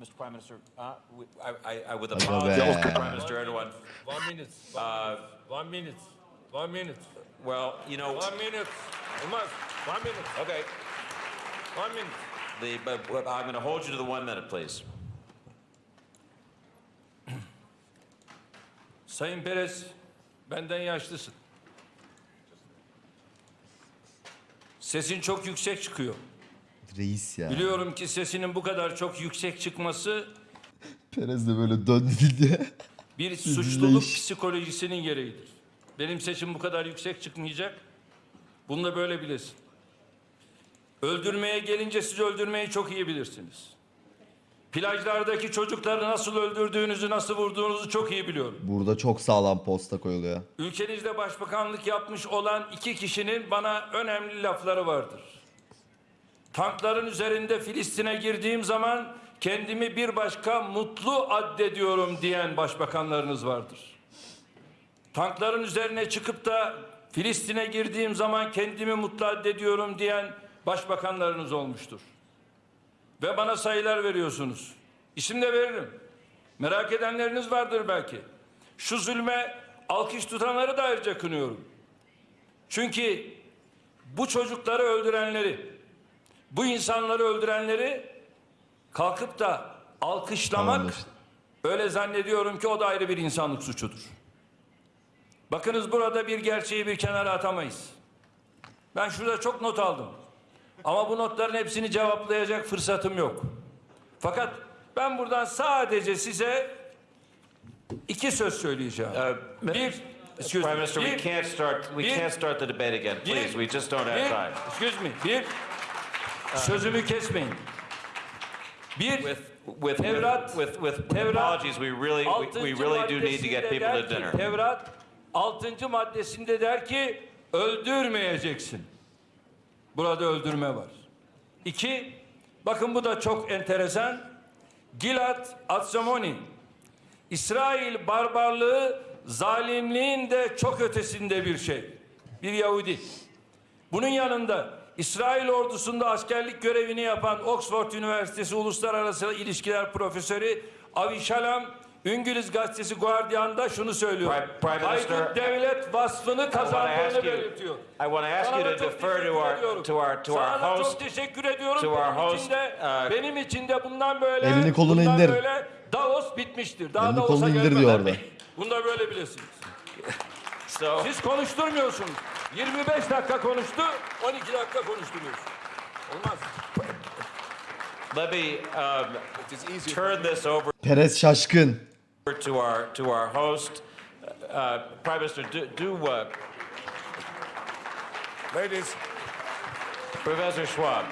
Mr. Prime Minister, uh, I, I, I would Aga apologize to. Prime Minister Erdogan. One minute. Uh, one minute. One minute. Well, you know, One minute. Olmaz. One minute. okay, One minute. the, but, but I'm going to hold you to the one minute, please. Sayın Perez, benden yaşlısın. Sesin çok yüksek çıkıyor. Reis ya. Biliyorum ki sesinin bu kadar çok yüksek çıkması Perez de böyle döndü diye. bir suçluluk psikolojisinin gereğidir. Benim sesim bu kadar yüksek çıkmayacak. Bunu da böyle bilesin. Öldürmeye gelince siz öldürmeyi çok iyi bilirsiniz. Plajlardaki çocukları nasıl öldürdüğünüzü, nasıl vurduğunuzu çok iyi biliyorum. Burada çok sağlam posta koyuluyor. Ülkenizde başbakanlık yapmış olan iki kişinin bana önemli lafları vardır. Tankların üzerinde Filistin'e girdiğim zaman kendimi bir başka mutlu addediyorum diyen başbakanlarınız vardır. Tankların üzerine çıkıp da Filistin'e girdiğim zaman kendimi mutlu addediyorum diyen başbakanlarınız olmuştur. Ve bana sayılar veriyorsunuz. İsim de veririm. Merak edenleriniz vardır belki. Şu zulme alkış tutanları da ayrıca kınıyorum. Çünkü bu çocukları öldürenleri, bu insanları öldürenleri kalkıp da alkışlamak Tamamdır. öyle zannediyorum ki o da ayrı bir insanlık suçudur. Bakınız burada bir gerçeği bir kenara atamayız. Ben şurada çok not aldım. Ama bu notların hepsini cevaplayacak fırsatım yok. Fakat ben buradan sadece size iki söz söyleyeceğim. Uh, bir, excuse Prime me, Minister, we bir- can't start, we bir- can't start the debate again, bir- please. We just don't have bir- time. Excuse me. Bir, sözümü kesmeyin. Bir, With, with, Tevrat- with, with Tevrat apologies, we really, we- we really do need to get people to dinner. Tevrat 6. maddesinde der ki öldürmeyeceksin. Burada öldürme var. İki, bakın bu da çok enteresan. Gilad Atsamoni. İsrail barbarlığı zalimliğin de çok ötesinde bir şey. Bir Yahudi. Bunun yanında İsrail ordusunda askerlik görevini yapan Oxford Üniversitesi Uluslararası İlişkiler Profesörü Avi Shalom İngiliz gazetesi Guardian'da şunu söylüyor. Prime- Haydut devlet vasfını kazandığını belirtiyor. I want to ask Sana you da to çok defer to teşekkür our, ediyorum. to our, to our Sana da host. çok teşekkür ediyorum. to benim our host, için de, uh, benim için de bundan böyle Elini kolunu bundan indir. böyle Davos bitmiştir. Daha Elini Davos'a gelmeden. diyor orada. Bunu da böyle bilesiniz. So, Siz konuşturmuyorsunuz. 25 dakika konuştu, 12 dakika konuşturuyorsun. Olmaz. let me um, turn this over Perez şaşkın. to our, to our host. Uh, Prime Minister, do, do uh, Ladies, Professor Schwab,